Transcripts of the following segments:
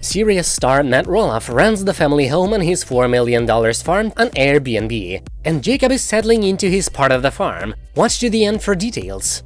Serious star Matt Roloff runs the family home on his $4 million farm on Airbnb, and Jacob is settling into his part of the farm. Watch to the end for details.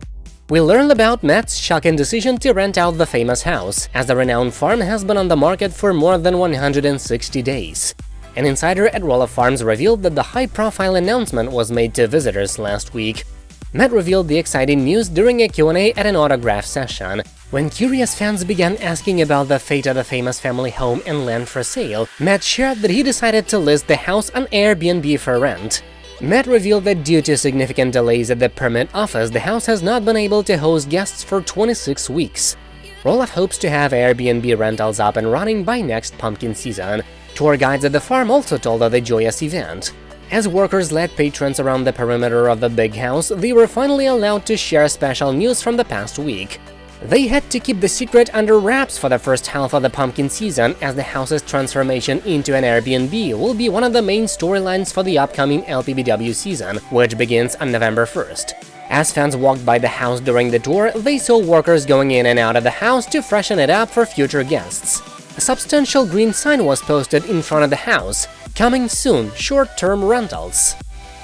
We learned about Matt's shocking decision to rent out the famous house, as the renowned farm has been on the market for more than 160 days. An insider at Roloff Farms revealed that the high-profile announcement was made to visitors last week. Matt revealed the exciting news during a Q&A at an autograph session. When curious fans began asking about the fate of the famous family home and land for sale, Matt shared that he decided to list the house on Airbnb for rent. Matt revealed that due to significant delays at the permit office, the house has not been able to host guests for 26 weeks. Roloff hopes to have Airbnb rentals up and running by next pumpkin season. Tour guides at the farm also told of the joyous event. As workers led patrons around the perimeter of the big house, they were finally allowed to share special news from the past week. They had to keep the secret under wraps for the first half of the pumpkin season, as the house's transformation into an Airbnb will be one of the main storylines for the upcoming LPBW season, which begins on November 1st. As fans walked by the house during the tour, they saw workers going in and out of the house to freshen it up for future guests. A substantial green sign was posted in front of the house, coming soon, short-term rentals.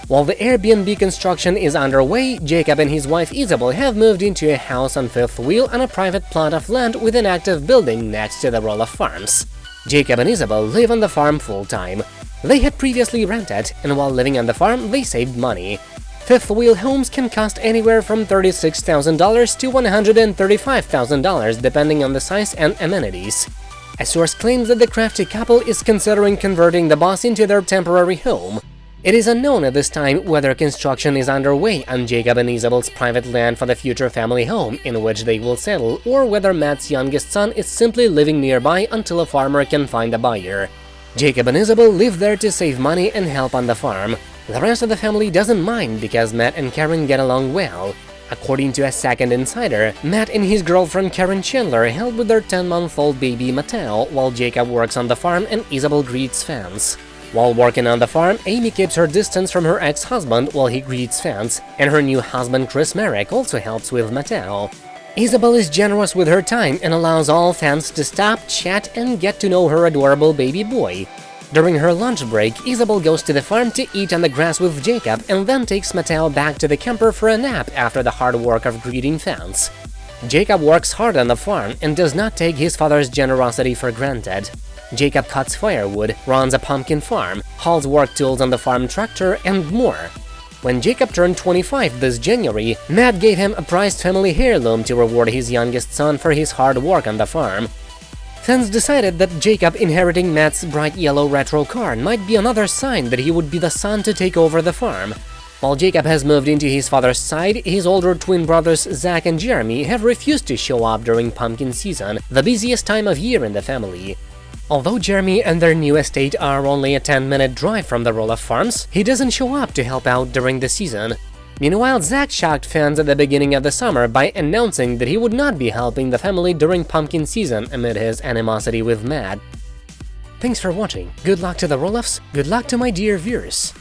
While the Airbnb construction is underway, Jacob and his wife Isabel have moved into a house on Fifth Wheel on a private plot of land with an active building next to the Roloff Farms. Jacob and Isabel live on the farm full-time. They had previously rented, and while living on the farm, they saved money. Fifth Wheel homes can cost anywhere from $36,000 to $135,000 depending on the size and amenities. A source claims that the crafty couple is considering converting the boss into their temporary home. It is unknown at this time whether construction is underway on Jacob and Isabel's private land for the future family home in which they will settle, or whether Matt's youngest son is simply living nearby until a farmer can find a buyer. Jacob and Isabel live there to save money and help on the farm. The rest of the family doesn't mind because Matt and Caryn get along well. According to a second insider, Matt and his girlfriend Caryn Chandler help with their 10-month-old baby Mateo while Jacob works on the farm and Isabel greets fans. While working on the farm, Amy keeps her distance from her ex-husband while he greets fans, and her new husband Chris Marek also helps with Mateo. Isabel is generous with her time and allows all fans to stop, chat, and get to know her adorable baby boy. During her lunch break, Isabel goes to the farm to eat on the grass with Jacob and then takes Mateo back to the camper for a nap after the hard work of greeting fans. Jacob works hard on the farm and does not take his father's generosity for granted. Jacob cuts firewood, runs a pumpkin farm, hauls work tools on the farm tractor, and more. When Jacob turned 25 this January, Matt gave him a prized family heirloom to reward his youngest son for his hard work on the farm. Fans decided that Jacob inheriting Matt's bright yellow retro car might be another sign that he would be the son to take over the farm. While Jacob has moved into his father's side, his older twin brothers Zach and Jeremy have refused to show up during pumpkin season, the busiest time of year in the family. Although Jeremy and their new estate are only a 10-minute drive from the Roloff Farms, he doesn't show up to help out during the season. Meanwhile, Zach shocked fans at the beginning of the summer by announcing that he would not be helping the family during pumpkin season amid his animosity with Matt. Thanks for watching, good luck to the Roloffs, good luck to my dear viewers!